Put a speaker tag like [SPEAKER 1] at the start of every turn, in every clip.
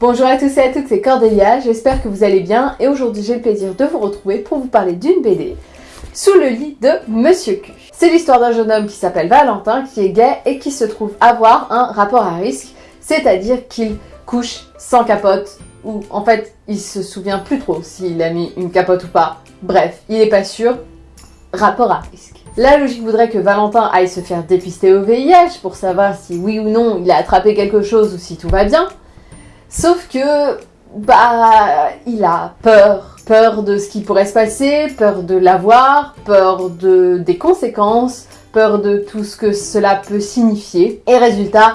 [SPEAKER 1] Bonjour à tous et à toutes, c'est Cordélia, j'espère que vous allez bien et aujourd'hui j'ai le plaisir de vous retrouver pour vous parler d'une BD sous le lit de Monsieur Q. C'est l'histoire d'un jeune homme qui s'appelle Valentin, qui est gay et qui se trouve avoir un rapport à risque, c'est-à-dire qu'il couche sans capote ou en fait il se souvient plus trop s'il a mis une capote ou pas. Bref, il est pas sûr, rapport à risque. La logique voudrait que Valentin aille se faire dépister au VIH pour savoir si oui ou non il a attrapé quelque chose ou si tout va bien. Sauf que, bah, il a peur. Peur de ce qui pourrait se passer, peur de l'avoir, peur de, des conséquences, peur de tout ce que cela peut signifier. Et résultat,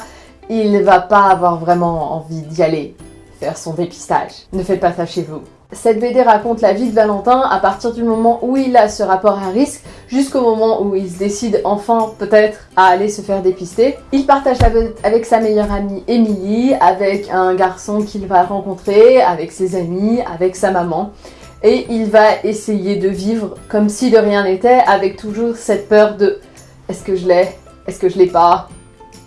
[SPEAKER 1] il va pas avoir vraiment envie d'y aller faire son dépistage. Ne faites pas ça chez vous. Cette BD raconte la vie de Valentin à partir du moment où il a ce rapport à risque jusqu'au moment où il se décide enfin peut-être à aller se faire dépister. Il partage avec sa meilleure amie Emily, avec un garçon qu'il va rencontrer, avec ses amis, avec sa maman. Et il va essayer de vivre comme si de rien n'était, avec toujours cette peur de « est-ce que je l'ai? Est-ce que je l'ai pas?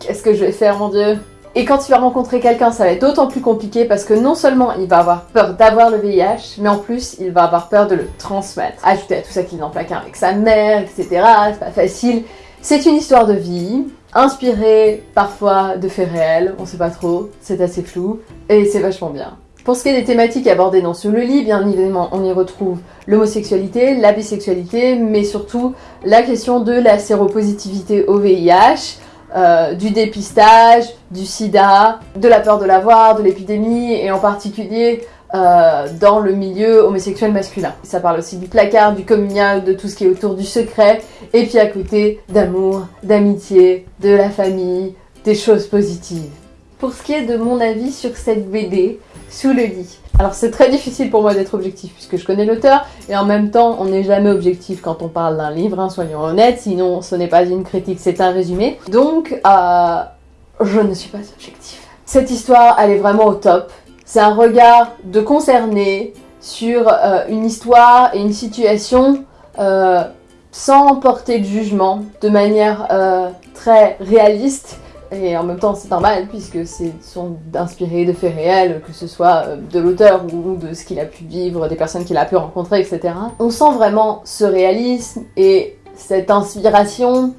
[SPEAKER 1] Qu'est-ce que je vais faire mon dieu ?» Et quand il va rencontrer quelqu'un, ça va être d'autant plus compliqué parce que non seulement il va avoir peur d'avoir le VIH, mais en plus il va avoir peur de le transmettre. Ajouter à tout ça qu'il est en placard avec sa mère, etc. C'est pas facile. C'est une histoire de vie, inspirée parfois de faits réels, on sait pas trop, c'est assez flou, et c'est vachement bien. Pour ce qui est des thématiques abordées dans ce lit, bien évidemment, on y retrouve l'homosexualité, la bisexualité, mais surtout la question de la séropositivité au VIH, euh, du dépistage, du sida, de la peur de l'avoir, de l'épidémie, et en particulier euh, dans le milieu homosexuel masculin. Ça parle aussi du placard, du communial, de tout ce qui est autour du secret, et puis à côté d'amour, d'amitié, de la famille, des choses positives. Pour ce qui est de mon avis sur cette BD, Sous le lit, alors c'est très difficile pour moi d'être objectif puisque je connais l'auteur et en même temps on n'est jamais objectif quand on parle d'un livre, hein, soyons honnêtes, sinon ce n'est pas une critique, c'est un résumé. Donc euh, je ne suis pas objectif. Cette histoire elle est vraiment au top. C'est un regard de concerné sur euh, une histoire et une situation euh, sans porter de jugement, de manière très réaliste et en même temps, c'est normal puisque c'est sont inspirés de faits réels, que ce soit euh, de l'auteur ou de ce qu'il a pu vivre, des personnes qu'il a pu rencontrer, etc. On sent vraiment ce réalisme et cette inspiration.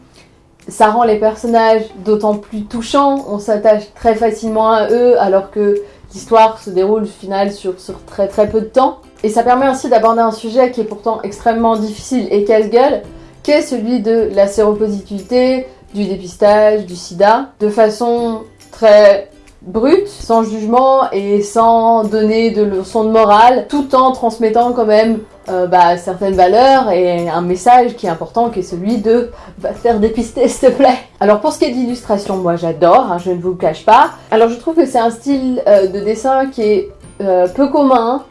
[SPEAKER 1] Ça rend les personnages d'autant plus touchants, on s'attache très facilement à eux alors que l'histoire se déroule au final sur, sur très très peu de temps. Et ça permet aussi d'aborder un sujet qui est pourtant extrêmement difficile et casse-gueule, qui est celui de la séropositivité, du dépistage, du sida, de façon très brute, sans jugement et sans donner de leçons de morale, tout en transmettant quand même euh, bah, certaines valeurs et un message qui est important, qui est celui de va faire dépister s'il te plaît. Alors pour ce qui est de l'illustration, moi j'adore, hein, je ne vous cache pas. Alors je trouve que c'est un style euh, de dessin qui est euh, peu commun,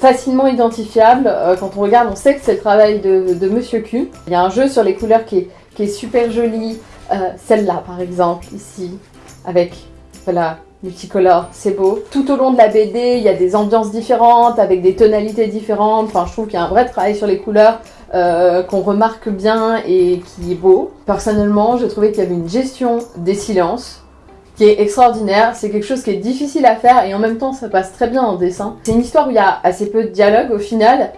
[SPEAKER 1] facilement identifiable. quand on regarde, on sait que c'est le travail de Monsieur Q. Il y a un jeu sur les couleurs qui est qui est super jolie. Euh, celle-là, par exemple, ici, avec, voilà, multicolore, c'est beau. Tout au long de la BD, il y a des ambiances différentes, avec des tonalités différentes. Enfin, je trouve qu'il y a un vrai travail sur les couleurs euh, qu'on remarque bien et qui est beau. Personnellement, j'ai trouvé qu'il y avait une gestion des silences qui est extraordinaire. C'est quelque chose qui est difficile à faire et en même temps, ça passe très bien en dessin. C'est une histoire où il y a assez peu de dialogue au final,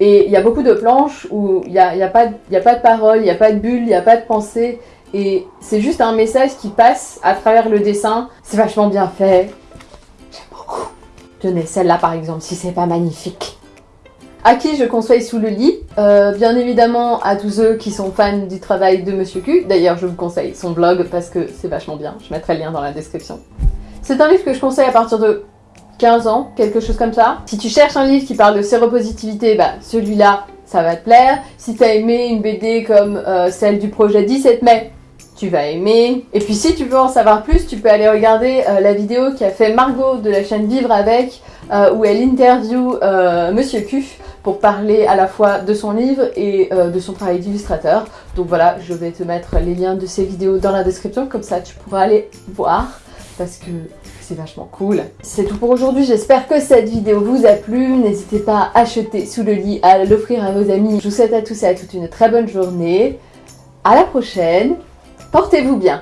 [SPEAKER 1] et il y a beaucoup de planches où il n'y a, y a, pas a pas de parole, il n'y a pas de bulle, il n'y a pas de pensée. Et c'est juste un message qui passe à travers le dessin. C'est vachement bien fait. J'aime beaucoup. Tenez, celle-là par exemple, si c'est pas magnifique. À qui je conseille sous le lit? Euh, Bien évidemment à tous ceux qui sont fans du travail de Monsieur Q. D'ailleurs, je vous conseille son blog parce que c'est vachement bien. Je mettrai le lien dans la description. C'est un livre que je conseille à partir de 15 ans, quelque chose comme ça. Si tu cherches un livre qui parle de séropositivité, bah celui-là, ça va te plaire. Si tu as aimé une BD comme euh, celle du projet 17 mai, tu vas aimer. Et puis si tu veux en savoir plus, tu peux aller regarder euh, la vidéo qu'a fait Margot de la chaîne Vivre Avec, euh, où elle interview Monsieur Cuf pour parler à la fois de son livre et de son travail d'illustrateur. Donc voilà, je vais te mettre les liens de ces vidéos dans la description, comme ça tu pourras aller voir, parce que c'est vachement cool. C'est tout pour aujourd'hui, j'espère que cette vidéo vous a plu. N'hésitez pas à acheter sous le lit, à l'offrir à vos amis. Je vous souhaite à tous et à toutes une très bonne journée. À la prochaine, portez-vous bien